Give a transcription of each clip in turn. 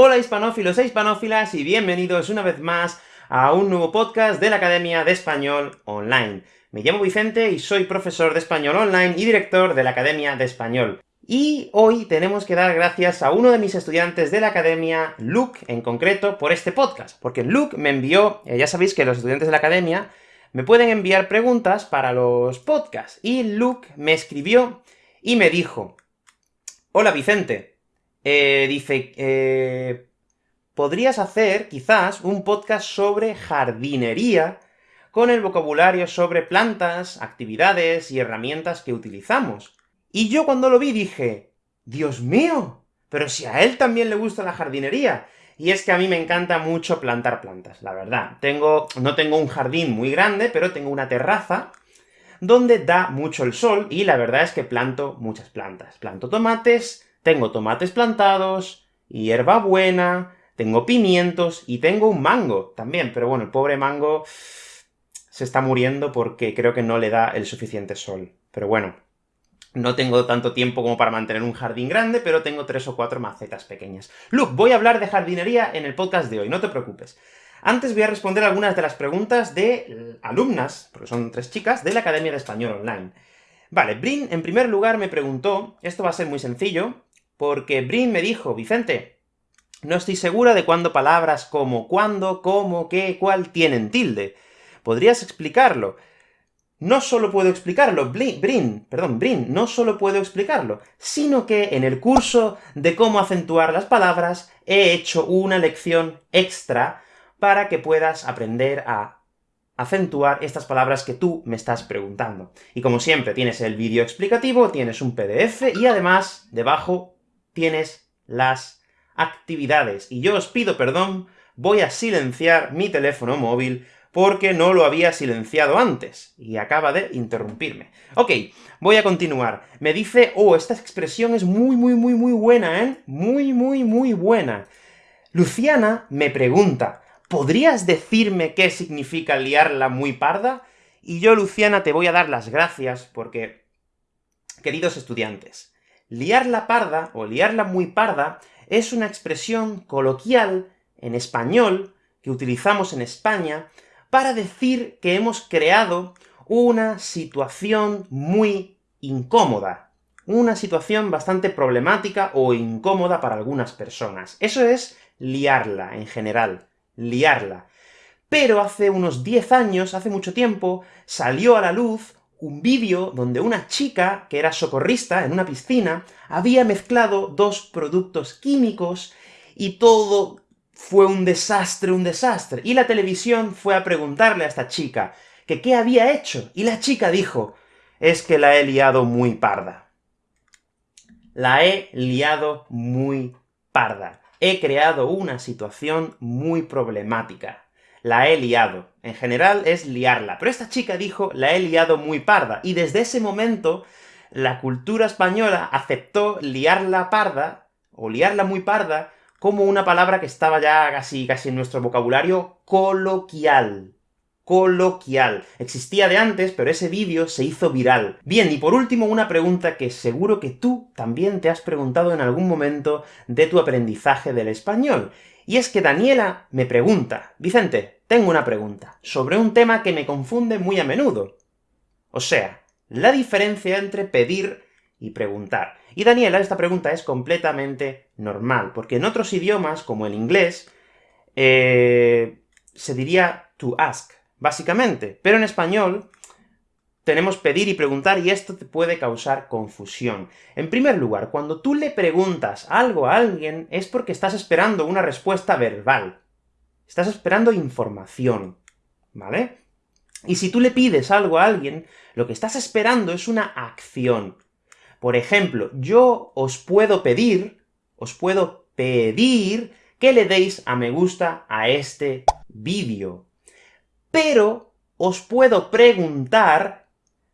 Hola hispanófilos e hispanófilas, y bienvenidos una vez más a un nuevo podcast de la Academia de Español Online. Me llamo Vicente y soy profesor de Español Online y director de la Academia de Español. Y hoy tenemos que dar gracias a uno de mis estudiantes de la Academia, Luke, en concreto, por este podcast, porque Luke me envió, eh, ya sabéis que los estudiantes de la Academia me pueden enviar preguntas para los podcasts, y Luke me escribió y me dijo, Hola Vicente, eh, dice, eh, podrías hacer, quizás, un podcast sobre jardinería, con el vocabulario sobre plantas, actividades y herramientas que utilizamos. Y yo cuando lo vi dije, ¡Dios mío! Pero si a él también le gusta la jardinería. Y es que a mí me encanta mucho plantar plantas, la verdad. Tengo, no tengo un jardín muy grande, pero tengo una terraza, donde da mucho el sol, y la verdad es que planto muchas plantas. Planto tomates, tengo tomates plantados, hierbabuena, tengo pimientos, y tengo un mango también, pero bueno, el pobre mango se está muriendo porque creo que no le da el suficiente sol. Pero bueno, no tengo tanto tiempo como para mantener un jardín grande, pero tengo tres o cuatro macetas pequeñas. Luke, voy a hablar de jardinería en el podcast de hoy, no te preocupes. Antes voy a responder algunas de las preguntas de alumnas, porque son tres chicas, de la Academia de Español Online. Vale, Brin, en primer lugar, me preguntó, esto va a ser muy sencillo, porque Brin me dijo, Vicente, no estoy segura de cuándo palabras como cuándo, cómo, qué, cuál tienen tilde. ¿Podrías explicarlo? No solo puedo explicarlo, Brin, perdón, Brin, no solo puedo explicarlo, sino que en el curso de cómo acentuar las palabras he hecho una lección extra para que puedas aprender a acentuar estas palabras que tú me estás preguntando. Y como siempre, tienes el vídeo explicativo, tienes un PDF, y además, debajo tienes las actividades. Y yo os pido perdón, voy a silenciar mi teléfono móvil porque no lo había silenciado antes, y acaba de interrumpirme. Ok, voy a continuar. Me dice, oh, esta expresión es muy, muy, muy, muy buena, ¿eh? Muy, muy, muy buena. Luciana me pregunta, ¿podrías decirme qué significa liarla muy parda? Y yo, Luciana, te voy a dar las gracias, porque, queridos estudiantes, Liarla parda, o liarla muy parda, es una expresión coloquial en español que utilizamos en España para decir que hemos creado una situación muy incómoda, una situación bastante problemática o incómoda para algunas personas. Eso es liarla, en general, liarla. Pero hace unos 10 años, hace mucho tiempo, salió a la luz un vídeo donde una chica, que era socorrista en una piscina, había mezclado dos productos químicos, y todo fue un desastre, un desastre. Y la televisión fue a preguntarle a esta chica que qué había hecho, y la chica dijo, es que la he liado muy parda. La he liado muy parda. He creado una situación muy problemática la he liado. En general es liarla, pero esta chica dijo, la he liado muy parda, y desde ese momento la cultura española aceptó liarla parda, o liarla muy parda, como una palabra que estaba ya casi, casi en nuestro vocabulario coloquial. Coloquial. Existía de antes, pero ese vídeo se hizo viral. Bien, y por último una pregunta que seguro que tú también te has preguntado en algún momento de tu aprendizaje del español, y es que Daniela me pregunta, Vicente, tengo una pregunta, sobre un tema que me confunde muy a menudo. O sea, la diferencia entre pedir y preguntar. Y Daniela, esta pregunta es completamente normal, porque en otros idiomas, como el inglés, eh, se diría to ask, básicamente. Pero en español, tenemos pedir y preguntar, y esto te puede causar confusión. En primer lugar, cuando tú le preguntas algo a alguien, es porque estás esperando una respuesta verbal. Estás esperando información, ¿vale? Y si tú le pides algo a alguien, lo que estás esperando es una acción. Por ejemplo, yo os puedo pedir, os puedo pedir que le deis a me gusta a este vídeo. Pero os puedo preguntar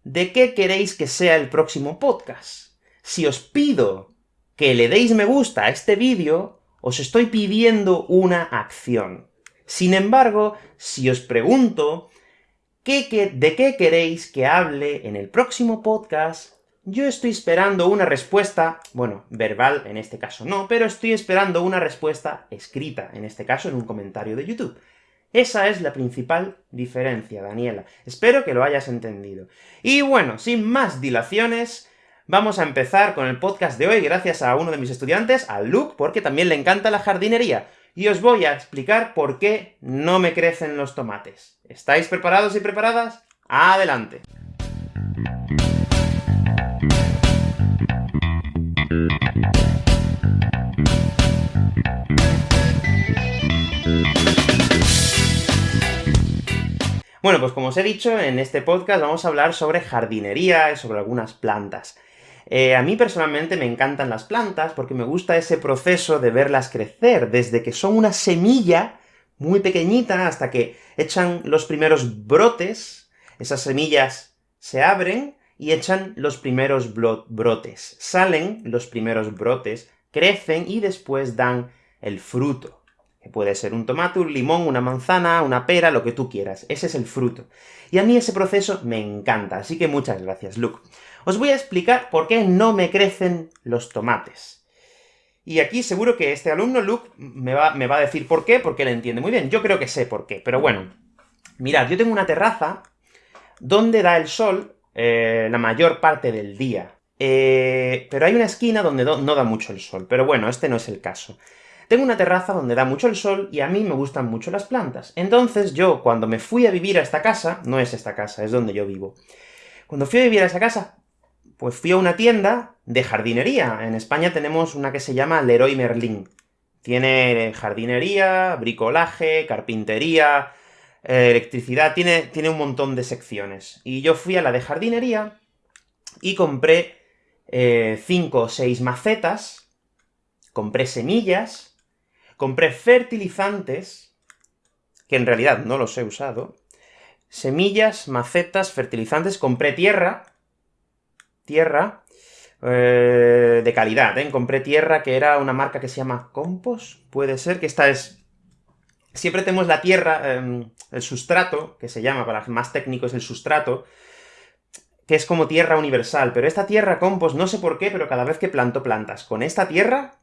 de qué queréis que sea el próximo podcast. Si os pido que le deis me gusta a este vídeo, os estoy pidiendo una acción. Sin embargo, si os pregunto ¿qué, de qué queréis que hable en el próximo podcast, yo estoy esperando una respuesta, bueno, verbal en este caso no, pero estoy esperando una respuesta escrita, en este caso en un comentario de YouTube. Esa es la principal diferencia, Daniela. Espero que lo hayas entendido. Y bueno, sin más dilaciones, vamos a empezar con el podcast de hoy, gracias a uno de mis estudiantes, a Luke, porque también le encanta la jardinería, y os voy a explicar por qué no me crecen los tomates. ¿Estáis preparados y preparadas? ¡Adelante! Bueno, pues como os he dicho, en este podcast vamos a hablar sobre jardinería y sobre algunas plantas. Eh, a mí personalmente me encantan las plantas porque me gusta ese proceso de verlas crecer, desde que son una semilla muy pequeñita hasta que echan los primeros brotes, esas semillas se abren y echan los primeros brotes. Salen los primeros brotes, crecen y después dan el fruto puede ser un tomate, un limón, una manzana, una pera, lo que tú quieras. Ese es el fruto. Y a mí ese proceso me encanta, así que muchas gracias, Luke. Os voy a explicar por qué no me crecen los tomates. Y aquí seguro que este alumno, Luke, me va, a decir por qué, porque él entiende muy bien. Yo creo que sé por qué, pero bueno. Mirad, yo tengo una terraza donde da el sol eh, la mayor parte del día. Eh, pero hay una esquina donde no da mucho el sol, pero bueno, este no es el caso. Tengo una terraza donde da mucho el sol, y a mí me gustan mucho las plantas. Entonces yo, cuando me fui a vivir a esta casa, no es esta casa, es donde yo vivo, cuando fui a vivir a esa casa, pues fui a una tienda de jardinería. En España tenemos una que se llama Leroy Merlin. Tiene jardinería, bricolaje, carpintería, eh, electricidad, tiene, tiene un montón de secciones. Y yo fui a la de jardinería, y compré eh, cinco o seis macetas, compré semillas, Compré fertilizantes, que en realidad no los he usado, semillas, macetas, fertilizantes, compré tierra, tierra, eh, de calidad, ¿eh? Compré tierra que era una marca que se llama Compost, puede ser, que esta es... Siempre tenemos la tierra, em, el sustrato, que se llama, para más técnicos, el sustrato, que es como tierra universal, pero esta tierra compost, no sé por qué, pero cada vez que planto plantas con esta tierra,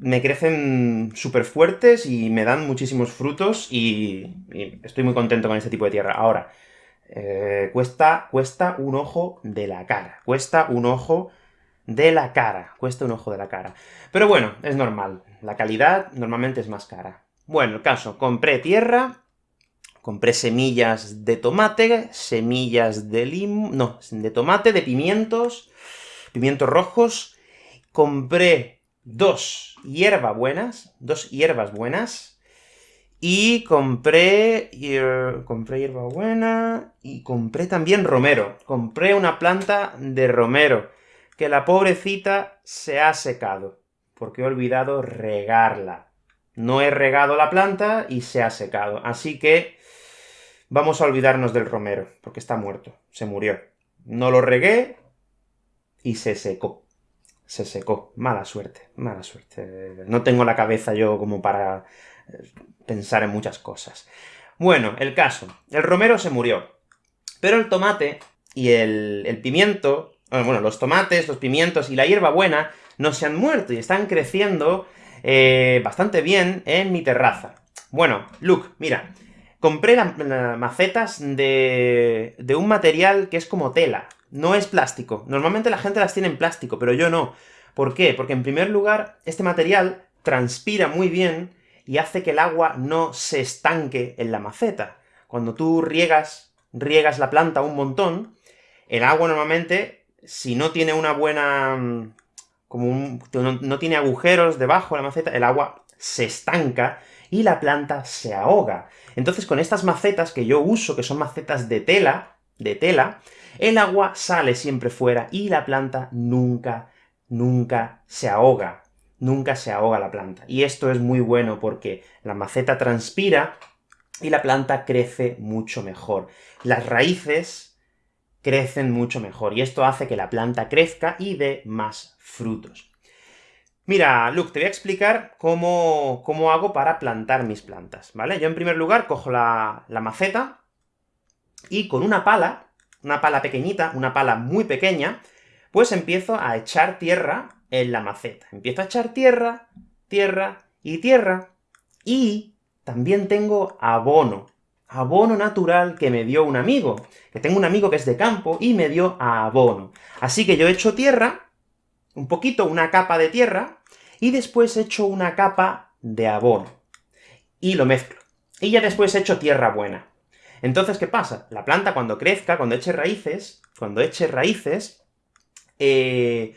me crecen súper fuertes y me dan muchísimos frutos, y, estoy muy contento con este tipo de tierra. Ahora, eh, cuesta, cuesta un ojo de la cara. Cuesta un ojo de la cara. Cuesta un ojo de la cara. Pero bueno, es normal. La calidad normalmente es más cara. Bueno, el caso, compré tierra, compré semillas de tomate, semillas de lim... no, de tomate, de pimientos, pimientos rojos, compré dos hierbas buenas, dos hierbas buenas, y compré, compré hierba buena, y compré también romero. Compré una planta de romero, que la pobrecita se ha secado, porque he olvidado regarla. No he regado la planta y se ha secado, así que vamos a olvidarnos del romero, porque está muerto, se murió. No lo regué y se secó se secó. Mala suerte, mala suerte. No tengo la cabeza yo como para eh, pensar en muchas cosas. Bueno, el caso. El romero se murió. Pero el tomate y el, pimiento, eh, bueno, los tomates, los pimientos y la hierba buena no se han muerto y están creciendo eh, bastante bien en mi terraza. Bueno, Luke, mira, compré las macetas de, de un material que es como tela, no es plástico. Normalmente la gente las tiene en plástico, pero yo no. ¿Por qué? Porque en primer lugar, este material transpira muy bien y hace que el agua no se estanque en la maceta. Cuando tú riegas, riegas la planta un montón, el agua normalmente, si no tiene una buena... Mm, como no, tiene agujeros debajo de la maceta, el agua se estanca y la planta se ahoga. Entonces, con estas macetas que yo uso, que son macetas de tela, de tela, el agua sale siempre fuera y la planta nunca, nunca se ahoga. Nunca se ahoga la planta. Y esto es muy bueno porque la maceta transpira y la planta crece mucho mejor. Las raíces crecen mucho mejor, y esto hace que la planta crezca y dé más frutos. Mira, Luke, te voy a explicar cómo, cómo hago para plantar mis plantas, ¿vale? Yo en primer lugar cojo la, la maceta, y con una pala, una pala pequeñita, una pala muy pequeña, pues empiezo a echar tierra en la maceta. Empiezo a echar tierra, tierra y tierra, y también tengo abono. Abono natural que me dio un amigo, que tengo un amigo que es de campo, y me dio abono. Así que yo echo tierra, un poquito, una capa de tierra, y después echo una capa de abono. Y lo mezclo. Y ya después echo tierra buena. Entonces, ¿qué pasa? La planta cuando crezca, cuando eche raíces, cuando eche raíces, eh,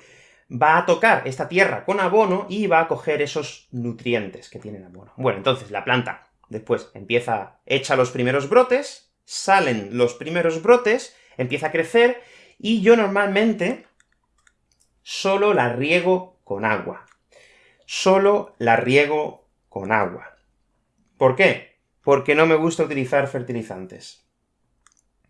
va a tocar esta tierra con abono y va a coger esos nutrientes que tiene el abono. Bueno, entonces la planta después empieza, echa los primeros brotes, salen los primeros brotes, empieza a crecer, y yo normalmente solo la riego con agua. Solo la riego con agua. ¿Por qué? Porque no me gusta utilizar fertilizantes.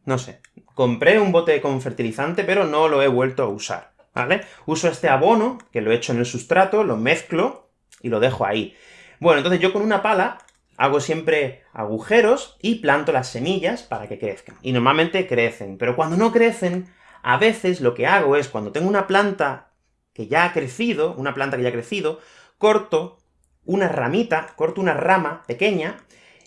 No sé, compré un bote con fertilizante, pero no lo he vuelto a usar, ¿vale? Uso este abono, que lo echo en el sustrato, lo mezclo, y lo dejo ahí. Bueno, entonces yo con una pala hago siempre agujeros y planto las semillas para que crezcan. Y normalmente crecen, pero cuando no crecen, a veces lo que hago es, cuando tengo una planta que ya ha crecido, una planta que ya ha crecido, corto una ramita, corto una rama pequeña,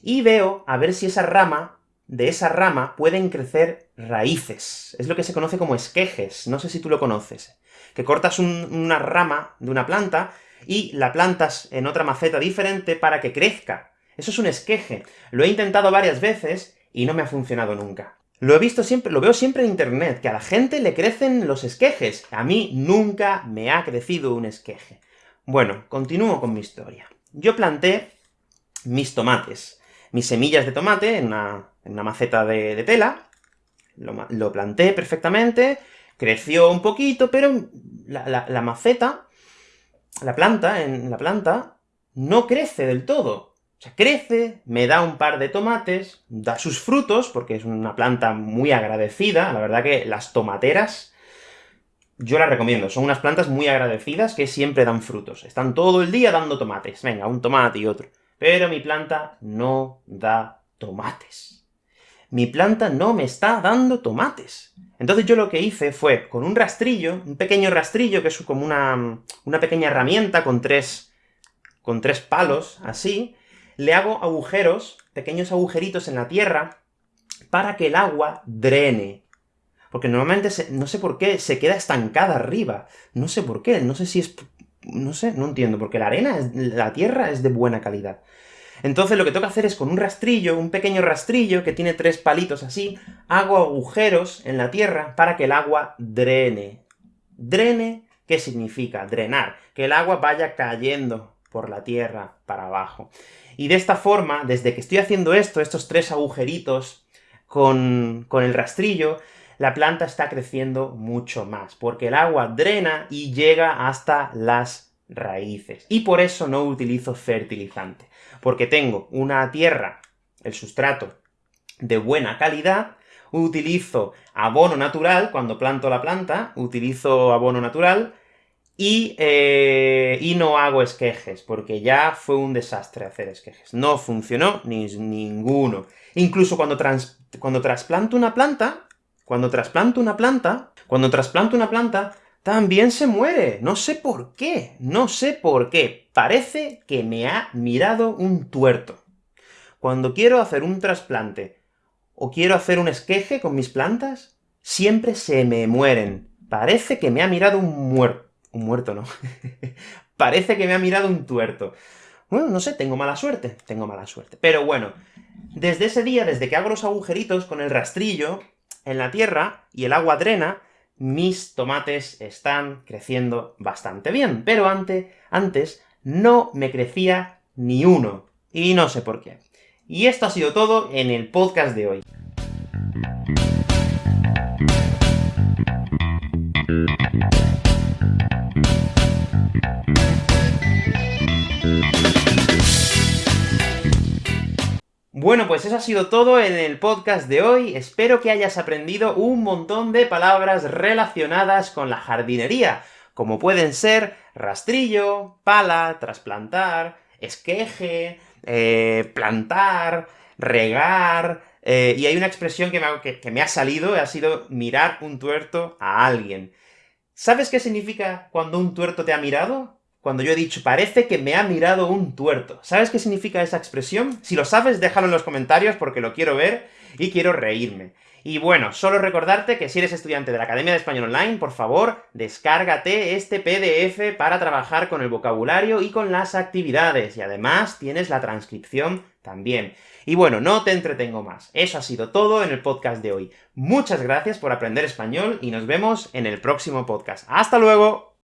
y veo a ver si esa rama de esa rama pueden crecer raíces. Es lo que se conoce como esquejes, no sé si tú lo conoces. Que cortas una rama de una planta y la plantas en otra maceta diferente para que crezca. Eso es un esqueje. Lo he intentado varias veces y no me ha funcionado nunca. Lo he visto siempre, lo veo siempre en internet, que a la gente le crecen los esquejes. A mí nunca me ha crecido un esqueje. Bueno, continúo con mi historia. Yo planté mis tomates, mis semillas de tomate en una maceta de, tela, lo, planté perfectamente, creció un poquito, pero la, maceta, la planta, en la planta, no crece del todo. O sea, crece, me da un par de tomates, da sus frutos, porque es una planta muy agradecida, la verdad que las tomateras yo las recomiendo, son unas plantas muy agradecidas que siempre dan frutos. Están todo el día dando tomates, venga, un tomate y otro. Pero mi planta no da tomates mi planta no me está dando tomates. Entonces yo lo que hice fue, con un rastrillo, un pequeño rastrillo, que es como una, una pequeña herramienta con tres, con tres palos, así, le hago agujeros, pequeños agujeritos en la tierra, para que el agua drene. Porque normalmente, no sé por qué, se queda estancada arriba. No sé por qué, no sé si es... no sé, no entiendo, porque la arena, la tierra es de buena calidad. Entonces lo que que hacer es con un rastrillo, un pequeño rastrillo que tiene tres palitos así, hago agujeros en la tierra para que el agua drene. ¿Drene? ¿Qué significa? Drenar. Que el agua vaya cayendo por la tierra para abajo. Y de esta forma, desde que estoy haciendo esto, estos tres agujeritos con, con el rastrillo, la planta está creciendo mucho más, porque el agua drena y llega hasta las raíces. Y por eso no utilizo fertilizante porque tengo una tierra, el sustrato, de buena calidad, utilizo abono natural, cuando planto la planta, utilizo abono natural, y, eh, no hago esquejes, porque ya fue un desastre hacer esquejes. No funcionó ni ninguno. Incluso cuando, cuando trasplanto una planta, cuando trasplanto una planta, cuando trasplanto una planta, también se muere. No sé por qué, no sé por qué. Parece que me ha mirado un tuerto. Cuando quiero hacer un trasplante, o quiero hacer un esqueje con mis plantas, siempre se me mueren. Parece que me ha mirado un muerto. Un muerto, ¿no? Parece que me ha mirado un tuerto. Bueno, no sé, tengo mala suerte, tengo mala suerte. Pero bueno, desde ese día, desde que hago los agujeritos con el rastrillo en la tierra, y el agua drena, mis tomates están creciendo bastante bien, pero antes, antes no me crecía ni uno, y no sé por qué. Y esto ha sido todo en el podcast de hoy. Bueno, pues eso ha sido todo en el podcast de hoy. Espero que hayas aprendido un montón de palabras relacionadas con la jardinería, como pueden ser rastrillo, pala, trasplantar, esqueje, eh, plantar, regar, eh, y hay una expresión que me, ha, que me ha salido, ha sido mirar un tuerto a alguien. ¿Sabes qué significa cuando un tuerto te ha mirado? Cuando yo he dicho, parece que me ha mirado un tuerto. ¿Sabes qué significa esa expresión? Si lo sabes, déjalo en los comentarios porque lo quiero ver y quiero reírme. Y bueno, solo recordarte que si eres estudiante de la Academia de Español Online, por favor, descárgate este PDF para trabajar con el vocabulario y con las actividades, y además tienes la transcripción también. Y bueno, no te entretengo más. Eso ha sido todo en el podcast de hoy. Muchas gracias por aprender español, y nos vemos en el próximo podcast. ¡Hasta luego!